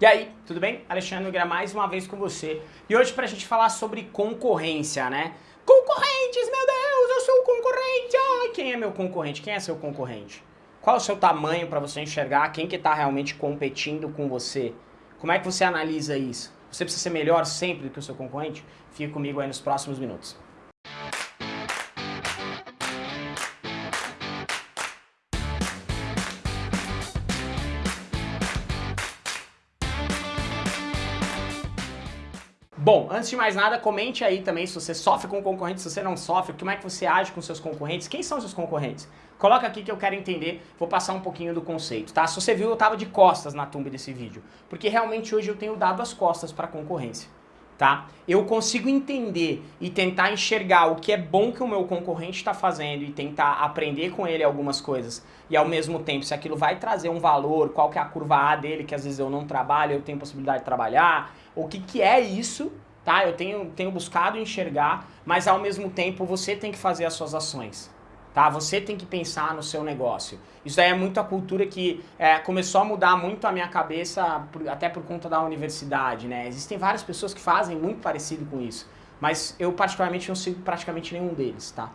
E aí, tudo bem? Alexandre Nogueira mais uma vez com você. E hoje pra gente falar sobre concorrência, né? Concorrentes, meu Deus, eu sou o concorrente! Ai, quem é meu concorrente? Quem é seu concorrente? Qual é o seu tamanho para você enxergar quem que tá realmente competindo com você? Como é que você analisa isso? Você precisa ser melhor sempre do que o seu concorrente? Fique comigo aí nos próximos minutos. Bom, antes de mais nada, comente aí também se você sofre com concorrentes, se você não sofre, como é que você age com seus concorrentes, quem são seus concorrentes? Coloca aqui que eu quero entender, vou passar um pouquinho do conceito, tá? Se você viu, eu tava de costas na tumba desse vídeo, porque realmente hoje eu tenho dado as costas para concorrência, tá? Eu consigo entender e tentar enxergar o que é bom que o meu concorrente está fazendo e tentar aprender com ele algumas coisas, e ao mesmo tempo, se aquilo vai trazer um valor, qual que é a curva A dele, que às vezes eu não trabalho, eu tenho possibilidade de trabalhar, o que, que é isso, tá? Eu tenho, tenho buscado enxergar, mas ao mesmo tempo você tem que fazer as suas ações, tá? Você tem que pensar no seu negócio. Isso aí é muito a cultura que é, começou a mudar muito a minha cabeça, por, até por conta da universidade, né? Existem várias pessoas que fazem muito parecido com isso, mas eu particularmente não sigo praticamente nenhum deles, tá?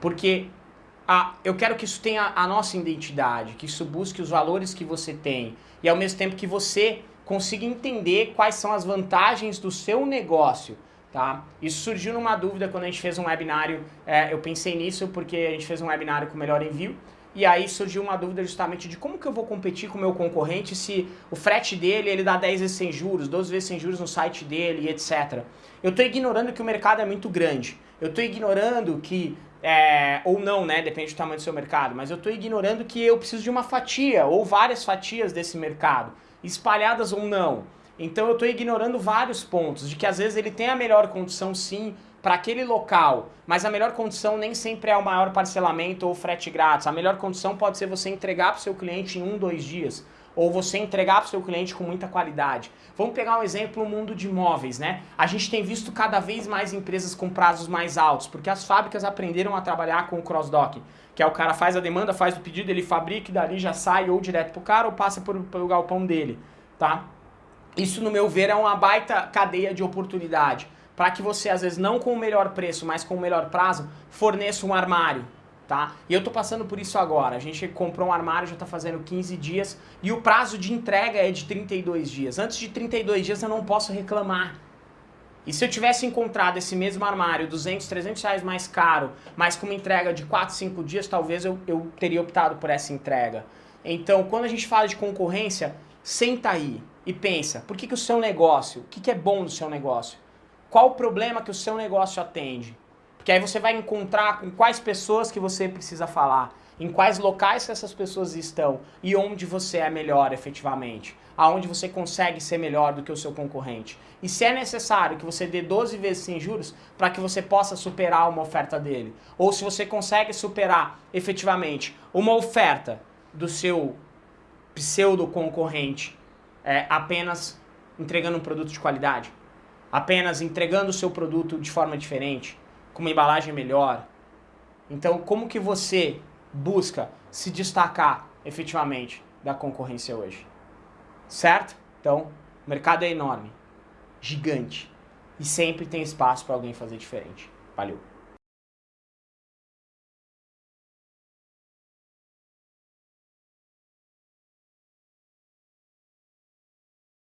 Porque a, eu quero que isso tenha a nossa identidade, que isso busque os valores que você tem, e ao mesmo tempo que você consiga entender quais são as vantagens do seu negócio. Tá? Isso surgiu numa dúvida quando a gente fez um webinário, é, eu pensei nisso porque a gente fez um webinário com o Melhor Envio, e aí surgiu uma dúvida justamente de como que eu vou competir com o meu concorrente se o frete dele ele dá 10 vezes sem juros, 12 vezes sem juros no site dele etc. Eu estou ignorando que o mercado é muito grande. Eu estou ignorando que, é, ou não, né, depende do tamanho do seu mercado, mas eu estou ignorando que eu preciso de uma fatia ou várias fatias desse mercado espalhadas ou não. Então eu estou ignorando vários pontos, de que às vezes ele tem a melhor condição sim para aquele local, mas a melhor condição nem sempre é o maior parcelamento ou frete grátis. A melhor condição pode ser você entregar para o seu cliente em um, dois dias, ou você entregar para o seu cliente com muita qualidade. Vamos pegar um exemplo no mundo de imóveis, né? A gente tem visto cada vez mais empresas com prazos mais altos, porque as fábricas aprenderam a trabalhar com o cross-dock, que é o cara faz a demanda, faz o pedido, ele fabrica e dali já sai ou direto pro cara ou passa pelo galpão dele, tá? Isso, no meu ver, é uma baita cadeia de oportunidade para que você, às vezes, não com o melhor preço, mas com o melhor prazo, forneça um armário, tá? E eu tô passando por isso agora. A gente comprou um armário, já tá fazendo 15 dias e o prazo de entrega é de 32 dias. Antes de 32 dias eu não posso reclamar. E se eu tivesse encontrado esse mesmo armário 200, 300 reais mais caro, mas com uma entrega de 4, 5 dias, talvez eu, eu teria optado por essa entrega. Então, quando a gente fala de concorrência, senta aí e pensa, por que, que o seu negócio, o que, que é bom do seu negócio? Qual o problema que o seu negócio atende? Porque aí você vai encontrar com quais pessoas que você precisa falar, em quais locais essas pessoas estão e onde você é melhor efetivamente, aonde você consegue ser melhor do que o seu concorrente. E se é necessário que você dê 12 vezes sem juros para que você possa superar uma oferta dele, ou se você consegue superar efetivamente uma oferta do seu pseudo concorrente é, apenas entregando um produto de qualidade, apenas entregando o seu produto de forma diferente, com uma embalagem melhor. Então, como que você busca se destacar efetivamente da concorrência hoje? Certo? Então, o mercado é enorme, gigante, e sempre tem espaço para alguém fazer diferente. Valeu!